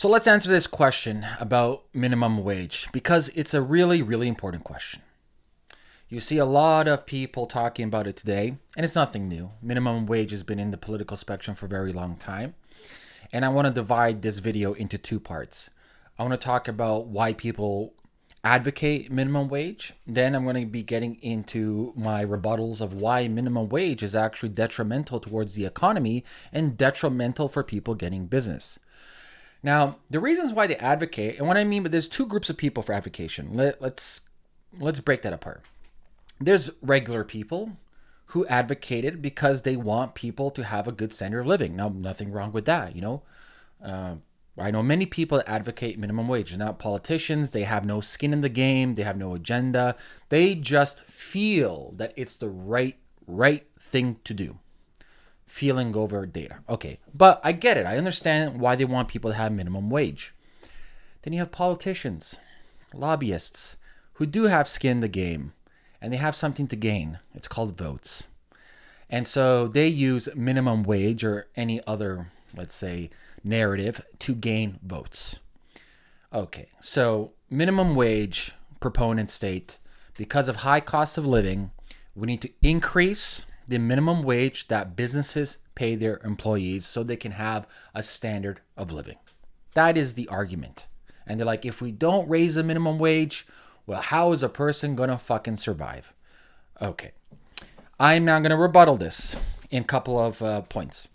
So let's answer this question about minimum wage because it's a really, really important question. You see a lot of people talking about it today, and it's nothing new. Minimum wage has been in the political spectrum for a very long time. And I want to divide this video into two parts. I want to talk about why people advocate minimum wage. Then I'm going to be getting into my rebuttals of why minimum wage is actually detrimental towards the economy and detrimental for people getting business. Now, the reasons why they advocate, and what I mean, but there's two groups of people for advocation. Let, let's let's break that apart. There's regular people who advocated because they want people to have a good standard of living. Now, nothing wrong with that, you know. Uh, I know many people that advocate minimum wage. They're not politicians. They have no skin in the game. They have no agenda. They just feel that it's the right right thing to do. Feeling over data. Okay, but I get it. I understand why they want people to have minimum wage. Then you have politicians, lobbyists who do have skin in the game and they have something to gain. It's called votes. And so they use minimum wage or any other, let's say, narrative to gain votes. Okay, so minimum wage proponents state because of high cost of living, we need to increase the minimum wage that businesses pay their employees so they can have a standard of living. That is the argument. And they're like, if we don't raise the minimum wage, well, how is a person going to fucking survive? Okay. I'm now going to rebuttal this in a couple of uh, points.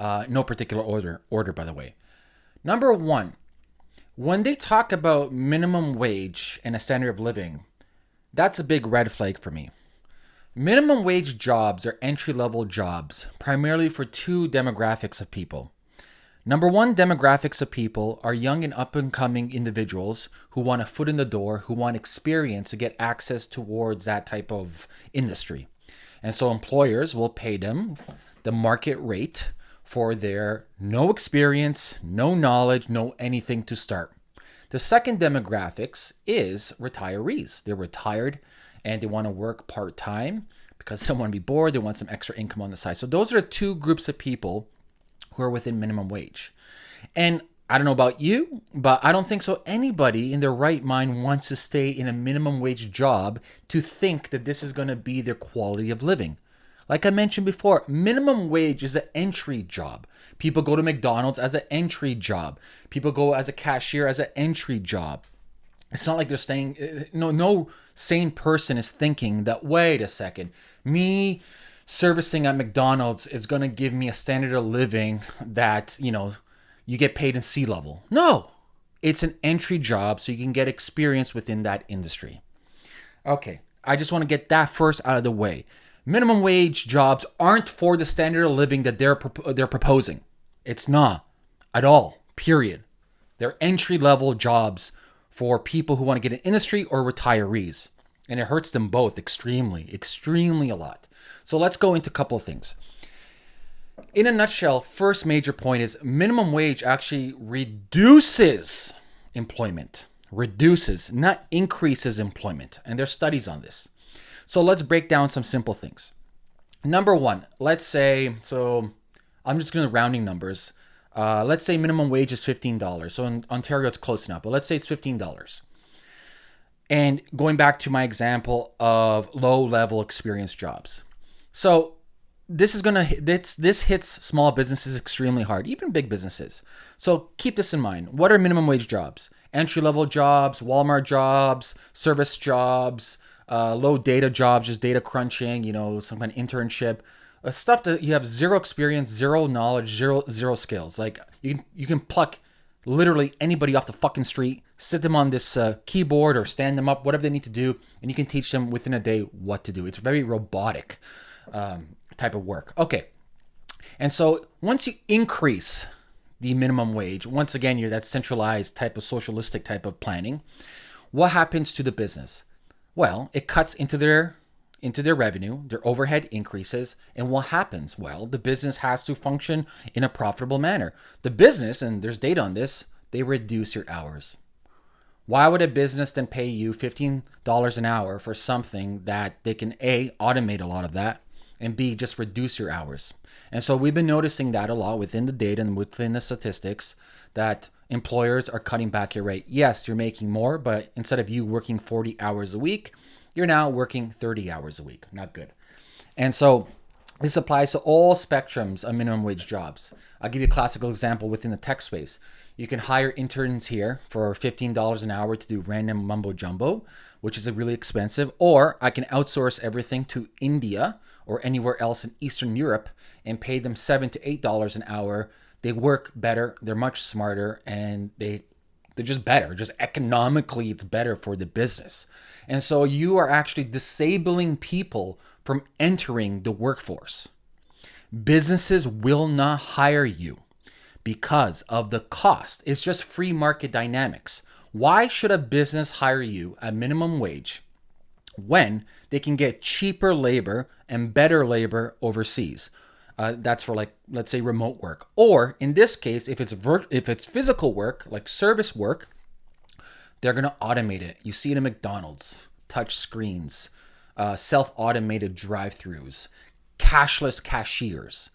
Uh, no particular order, order, by the way. Number one, when they talk about minimum wage and a standard of living, that's a big red flag for me. Minimum wage jobs are entry level jobs, primarily for two demographics of people. Number one demographics of people are young and up and coming individuals who want a foot in the door, who want experience to get access towards that type of industry. And so employers will pay them the market rate for their no experience, no knowledge, no anything to start. The second demographics is retirees. They're retired and they want to work part time because they don't want to be bored. They want some extra income on the side. So those are two groups of people who are within minimum wage. And I don't know about you, but I don't think so. Anybody in their right mind wants to stay in a minimum wage job to think that this is going to be their quality of living. Like I mentioned before, minimum wage is an entry job. People go to McDonald's as an entry job. People go as a cashier as an entry job. It's not like they're staying. Uh, no, no sane person is thinking that. Wait a second, me servicing at McDonald's is going to give me a standard of living that you know you get paid in sea level. No, it's an entry job so you can get experience within that industry. Okay, I just want to get that first out of the way minimum wage jobs aren't for the standard of living that they're they're proposing. It's not at all. Period. They're entry level jobs for people who want to get an industry or retirees, and it hurts them both extremely, extremely a lot. So let's go into a couple of things. In a nutshell, first major point is minimum wage actually reduces employment, reduces, not increases employment, and there's studies on this. So let's break down some simple things. Number one, let's say, so I'm just going to rounding numbers. Uh, let's say minimum wage is $15. So in Ontario, it's close enough, but let's say it's $15. And going back to my example of low level experience jobs. So this is gonna this this hits small businesses extremely hard, even big businesses. So keep this in mind. What are minimum wage jobs? Entry level jobs, Walmart jobs, service jobs, uh, low data jobs, just data crunching, you know, some kind of internship, stuff that you have zero experience, zero knowledge, zero zero skills. Like you can you can pluck literally anybody off the fucking street, sit them on this uh, keyboard or stand them up, whatever they need to do, and you can teach them within a day what to do. It's very robotic um, type of work. Okay, and so once you increase the minimum wage, once again, you're that centralized type of socialistic type of planning. What happens to the business? Well, it cuts into their into their revenue, their overhead increases, and what happens? Well, the business has to function in a profitable manner. The business, and there's data on this, they reduce your hours. Why would a business then pay you $15 an hour for something that they can A, automate a lot of that, and B, just reduce your hours? And so we've been noticing that a lot within the data and within the statistics that employers are cutting back your rate. Yes, you're making more, but instead of you working 40 hours a week, you're now working 30 hours a week. Not good. And so this applies to all spectrums of minimum wage jobs. I'll give you a classical example within the tech space. You can hire interns here for $15 an hour to do random mumbo jumbo, which is a really expensive, or I can outsource everything to India or anywhere else in Eastern Europe and pay them 7 to $8 an hour. They work better, they're much smarter, and they they're just better. Just economically, it's better for the business. And so you are actually disabling people from entering the workforce. Businesses will not hire you because of the cost. It's just free market dynamics. Why should a business hire you at minimum wage when they can get cheaper labor and better labor overseas? Uh, that's for like let's say remote work, or in this case, if it's if it's physical work like service work, they're gonna automate it. You see it in McDonald's, touch screens, uh, self-automated drive-throughs, cashless cashiers.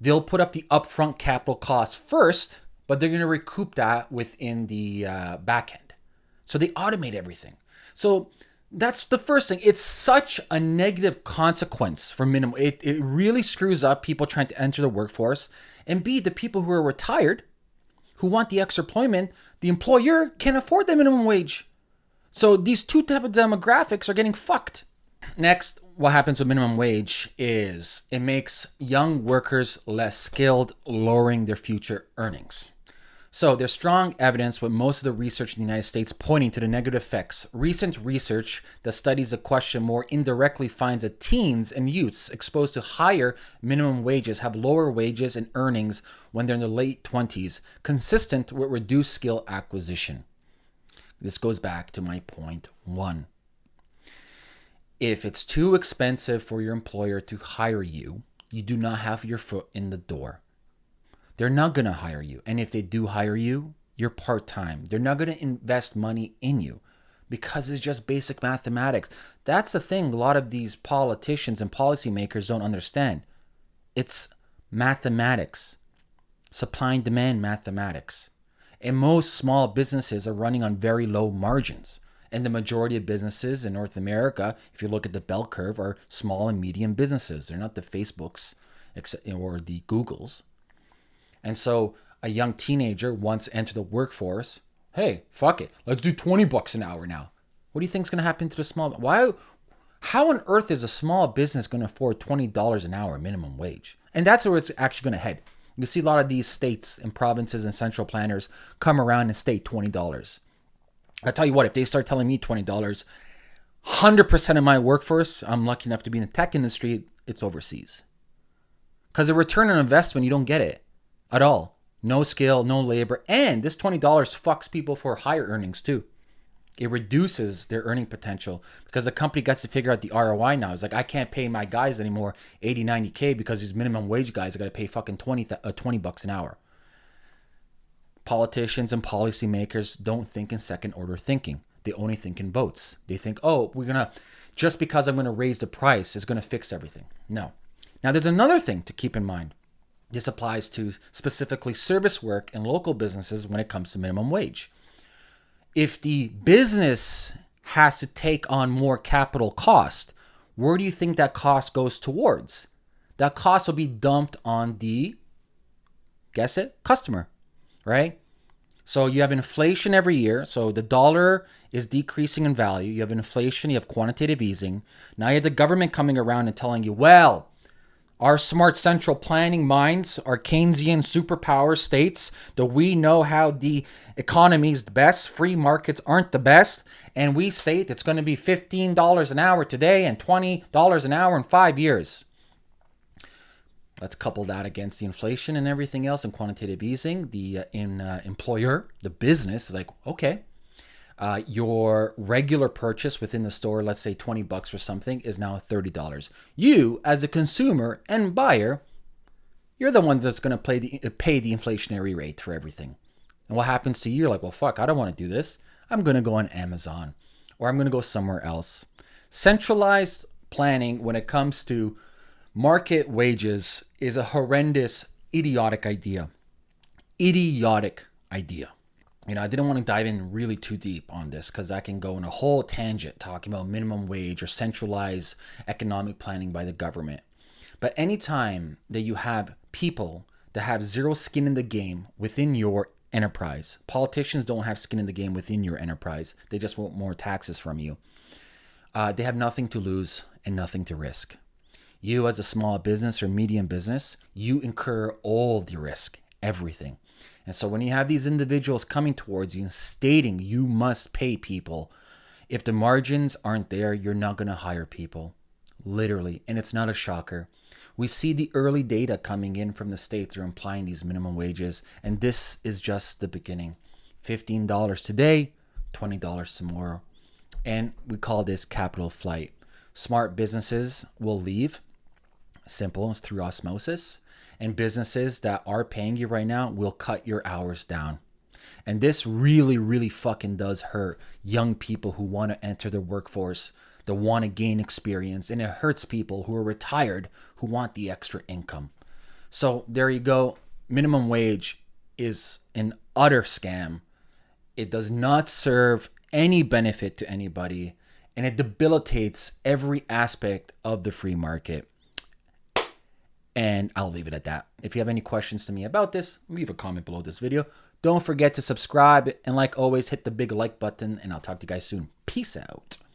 They'll put up the upfront capital cost first, but they're gonna recoup that within the uh, back end. So they automate everything. So that's the first thing. It's such a negative consequence for minimum. It, it really screws up people trying to enter the workforce. And B, the people who are retired, who want the extra employment, the employer can't afford the minimum wage. So these two type of demographics are getting fucked. Next, what happens with minimum wage is it makes young workers less skilled, lowering their future earnings. So there's strong evidence with most of the research in the United States pointing to the negative effects. Recent research that studies the question more indirectly finds that teens and youths exposed to higher minimum wages have lower wages and earnings when they're in their late 20s, consistent with reduced skill acquisition. This goes back to my point one. If it's too expensive for your employer to hire you, you do not have your foot in the door they're not going to hire you. And if they do hire you, you're part time. They're not going to invest money in you because it's just basic mathematics. That's the thing a lot of these politicians and policymakers don't understand. It's mathematics, supply and demand mathematics. And most small businesses are running on very low margins. And the majority of businesses in North America, if you look at the bell curve, are small and medium businesses. They're not the Facebooks or the Googles. And so a young teenager once entered the workforce. Hey, fuck it. Let's do 20 bucks an hour now. What do you think is going to happen to the small why how on earth is a small business going to afford $20 an hour minimum wage? And that's where it's actually going to head. You see a lot of these states and provinces and central planners come around and state $20. I tell you what, if they start telling me $20, 100% of my workforce, I'm lucky enough to be in the tech industry, it's overseas. Because the return on investment, you don't get it at all. No skill, no labor. And this $20 fucks people for higher earnings too. It reduces their earning potential because the company gets to figure out the ROI now. It's like, I can't pay my guys anymore 80, 90K because these minimum wage guys are going to pay fucking 20, uh, 20 bucks an hour. Politicians and policymakers don't think in second order thinking. They only think in votes. They think, oh, we're going to, just because I'm going to raise the price is going to fix everything. No. Now, there's another thing to keep in mind. This applies to specifically service work and local businesses when it comes to minimum wage. If the business has to take on more capital cost, where do you think that cost goes towards? That cost will be dumped on the, guess it, customer, right? So you have inflation every year. So the dollar is decreasing in value. You have inflation, you have quantitative easing. Now you have the government coming around and telling you, well, our smart central planning minds, our Keynesian superpower states that we know how the economy is the best, free markets aren't the best, and we state it's going to be $15 an hour today and $20 an hour in five years. Let's couple that against the inflation and everything else and quantitative easing. The uh, in uh, employer, the business is like, okay, uh, your regular purchase within the store, let's say 20 bucks or something, is now $30. You, as a consumer and buyer, you're the one that's going to the, pay the inflationary rate for everything. And what happens to you? You're like, well, fuck, I don't want to do this. I'm going to go on Amazon or I'm going to go somewhere else. Centralized planning when it comes to market wages is a horrendous, idiotic idea. Idiotic idea. You know, I didn't want to dive in really too deep on this because I can go in a whole tangent talking about minimum wage or centralized economic planning by the government. But anytime that you have people that have zero skin in the game within your enterprise, politicians don't have skin in the game within your enterprise, they just want more taxes from you. Uh, they have nothing to lose and nothing to risk. You, as a small business or medium business, you incur all the risk, everything. And so when you have these individuals coming towards you stating you must pay people, if the margins aren't there, you're not going to hire people. Literally. And it's not a shocker. We see the early data coming in from the states are implying these minimum wages, and this is just the beginning. $15 today, $20 tomorrow. And we call this capital flight. Smart businesses will leave. Simple, it's through osmosis and businesses that are paying you right now will cut your hours down. And this really, really fucking does hurt young people who want to enter the workforce, that want to gain experience. And it hurts people who are retired who want the extra income. So there you go. Minimum wage is an utter scam. It does not serve any benefit to anybody. And it debilitates every aspect of the free market. And I'll leave it at that. If you have any questions to me about this, leave a comment below this video. Don't forget to subscribe. And like always, hit the big like button. And I'll talk to you guys soon. Peace out.